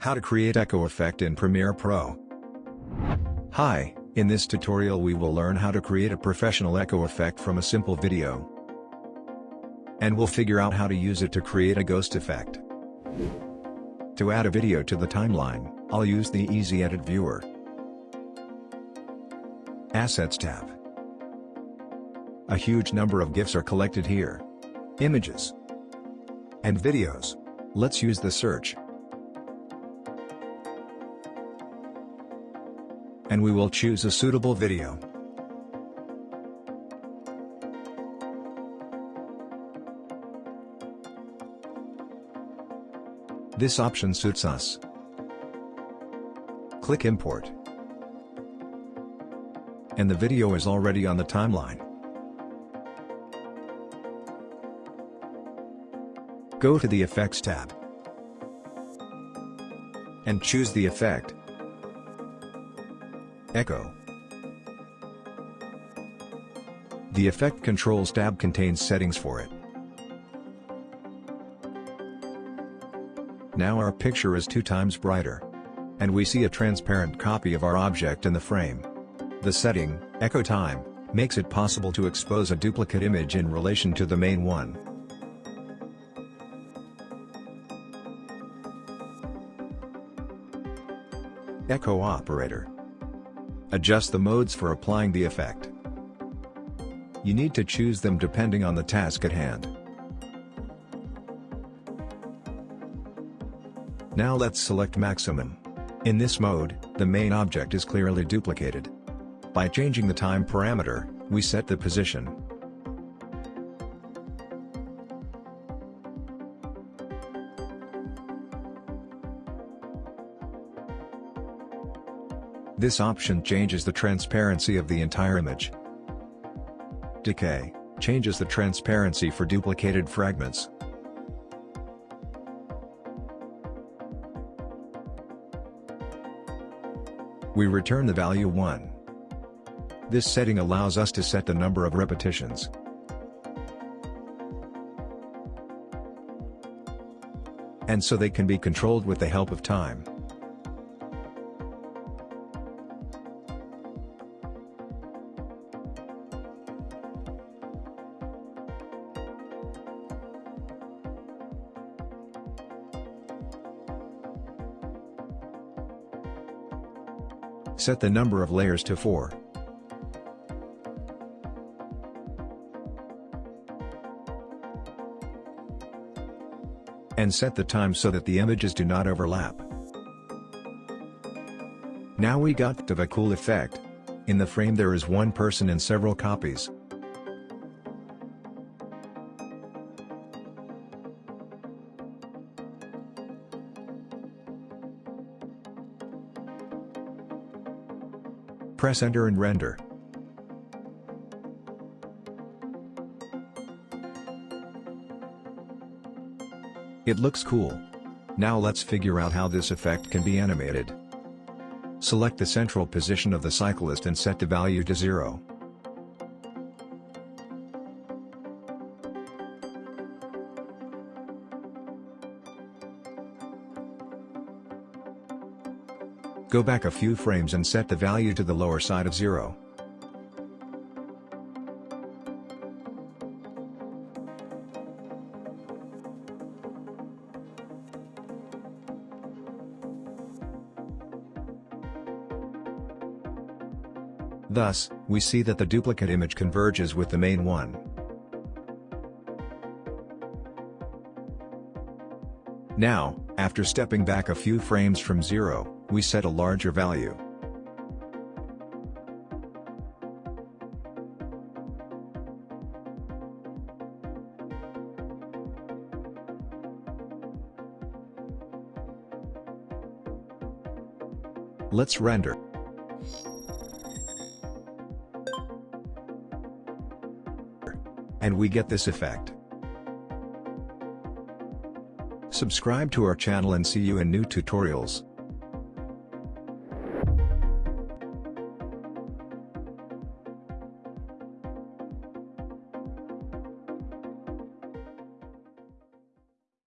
How to create echo effect in Premiere Pro. Hi, in this tutorial we will learn how to create a professional echo effect from a simple video. And we'll figure out how to use it to create a ghost effect. To add a video to the timeline, I'll use the Easy Edit Viewer. Assets tab. A huge number of GIFs are collected here. Images. And videos. Let's use the search. And we will choose a suitable video. This option suits us. Click Import. And the video is already on the timeline. Go to the Effects tab. And choose the effect. Echo. The Effect Controls tab contains settings for it. Now our picture is two times brighter. And we see a transparent copy of our object in the frame. The setting, Echo Time, makes it possible to expose a duplicate image in relation to the main one. Echo Operator Adjust the modes for applying the effect. You need to choose them depending on the task at hand. Now let's select maximum. In this mode, the main object is clearly duplicated. By changing the time parameter, we set the position. This option changes the transparency of the entire image. Decay changes the transparency for duplicated fragments. We return the value 1. This setting allows us to set the number of repetitions. And so they can be controlled with the help of time. Set the number of layers to 4. And set the time so that the images do not overlap. Now we got to the cool effect. In the frame there is one person in several copies. Press enter and render. It looks cool. Now let's figure out how this effect can be animated. Select the central position of the cyclist and set the value to 0. Go back a few frames and set the value to the lower side of 0. Thus, we see that the duplicate image converges with the main one. Now, after stepping back a few frames from 0, we set a larger value. Let's render. And we get this effect. Subscribe to our channel and see you in new tutorials.